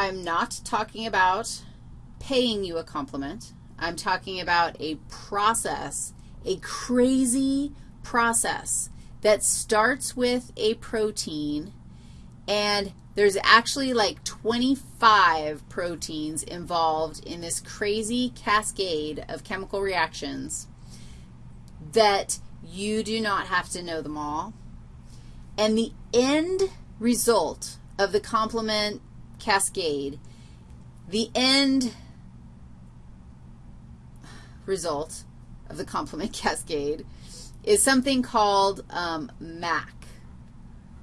I'm not talking about paying you a compliment. I'm talking about a process, a crazy process that starts with a protein and there's actually like 25 proteins involved in this crazy cascade of chemical reactions that you do not have to know them all. And the end result of the complement cascade, the end result of the complement cascade is something called um, MAC,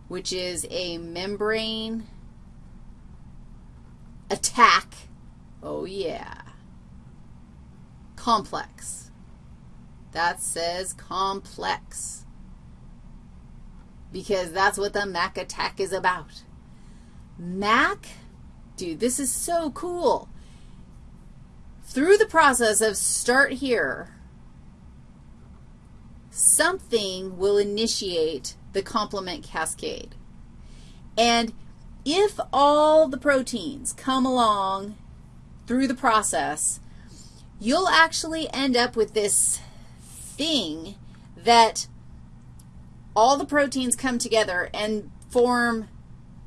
which is a membrane attack, oh yeah, complex. That says complex because that's what the MAC attack is about. MAC, dude, this is so cool. Through the process of start here, something will initiate the complement cascade. And if all the proteins come along through the process, you'll actually end up with this thing that all the proteins come together and form,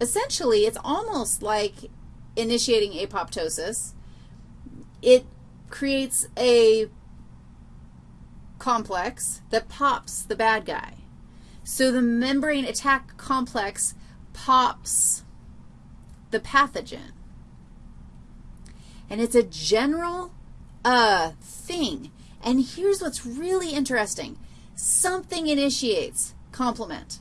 essentially, it's almost like initiating apoptosis. It creates a complex that pops the bad guy. So the membrane attack complex pops the pathogen. And it's a general uh, thing. And here's what's really interesting. Something initiates complement.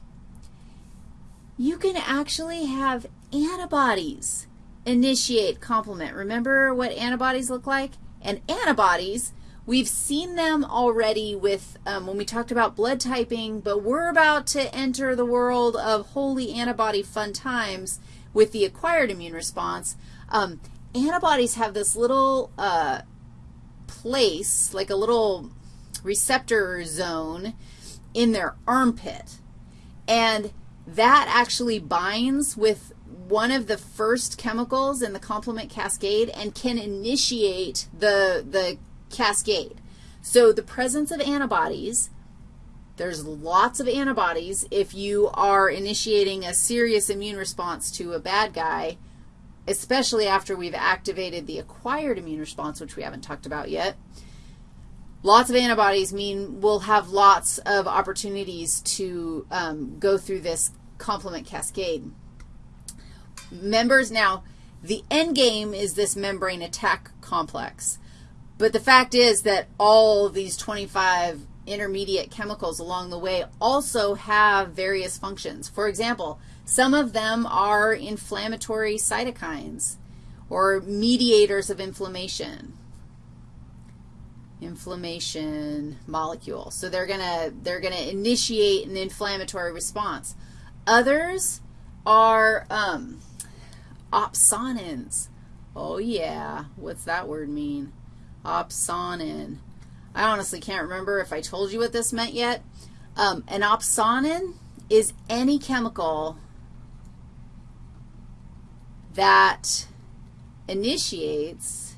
You can actually have antibodies initiate complement. Remember what antibodies look like? And antibodies We've seen them already with, um, when we talked about blood typing, but we're about to enter the world of holy antibody fun times with the acquired immune response. Um, antibodies have this little uh, place, like a little receptor zone in their armpit, and that actually binds with one of the first chemicals in the complement cascade and can initiate the, the cascade. So the presence of antibodies, there's lots of antibodies if you are initiating a serious immune response to a bad guy, especially after we've activated the acquired immune response, which we haven't talked about yet. Lots of antibodies mean we'll have lots of opportunities to um, go through this complement cascade. Members, now, the end game is this membrane attack complex. But the fact is that all these 25 intermediate chemicals along the way also have various functions. For example, some of them are inflammatory cytokines or mediators of inflammation, inflammation molecule. So they're going to they're going to initiate an inflammatory response. Others are um, opsonins. Oh, yeah. What's that word mean? opsonin. I honestly can't remember if I told you what this meant yet. Um, an opsonin is any chemical that initiates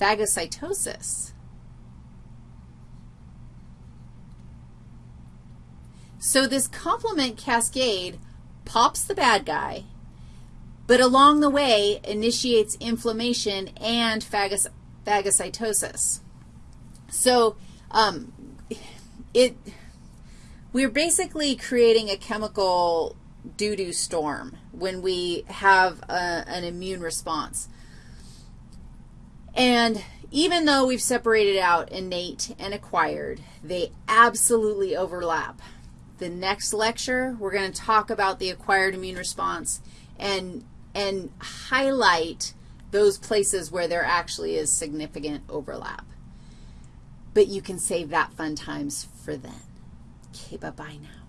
phagocytosis. So this complement cascade pops the bad guy, but along the way initiates inflammation and phagocytosis. So um, it, we're basically creating a chemical doo-doo storm when we have a, an immune response. And even though we've separated out innate and acquired, they absolutely overlap. The next lecture, we're going to talk about the acquired immune response and and highlight those places where there actually is significant overlap. But you can save that fun times for then. Okay, bye-bye now.